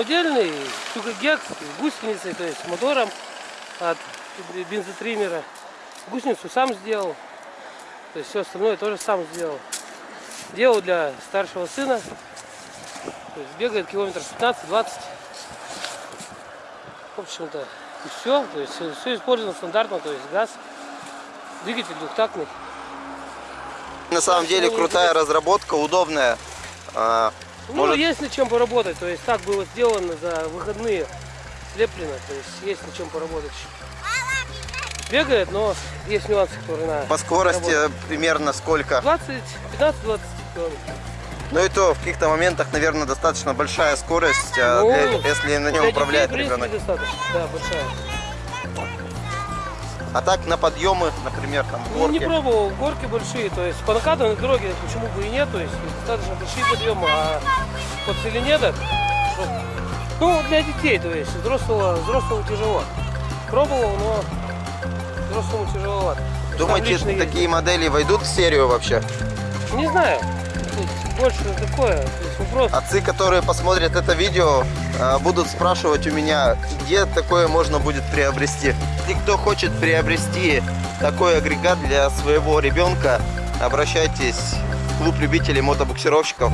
самодельный, гекс с гусеницей, то есть с мотором от бензотриммера. Гусеницу сам сделал, то есть все остальное тоже сам сделал. Делал для старшего сына, то есть бегает километр 15-20. В общем-то, и все, то есть все использовано стандартно, то есть газ, двигатель двухтактный. На самом деле крутая разработка, удобная. Ну, Может- есть над чем поработать, то есть так было сделано за выходные, слеплено, то есть есть над чем поработать. Бегает, но есть нюансы, которые надо. По скорости примерно сколько? 20, 15-20 километров. Ну и то в каких-то моментах, наверное, достаточно большая скорость, а, Ну, для- если на нем управляет ребенок. достаточно, да, большая. А так на подъемы, например, там Ну, не горки. пробовал, горки большие, то есть по накатанной дороге почему бы и нет, то есть достаточно большие подъемы, а по целине так, ну, для детей, то есть взрослого, взрослому тяжело. Пробовал, но взрослому тяжеловато. Думаете, такие модели войдут в серию вообще? Не знаю, больше такое, то есть вопрос. Отцы, которые посмотрят это видео, а, будут спрашивать у меня, где такое можно будет приобрести. Если кто хочет приобрести такой агрегат для своего ребенка, обращайтесь в клуб любителей мотобуксировщиков.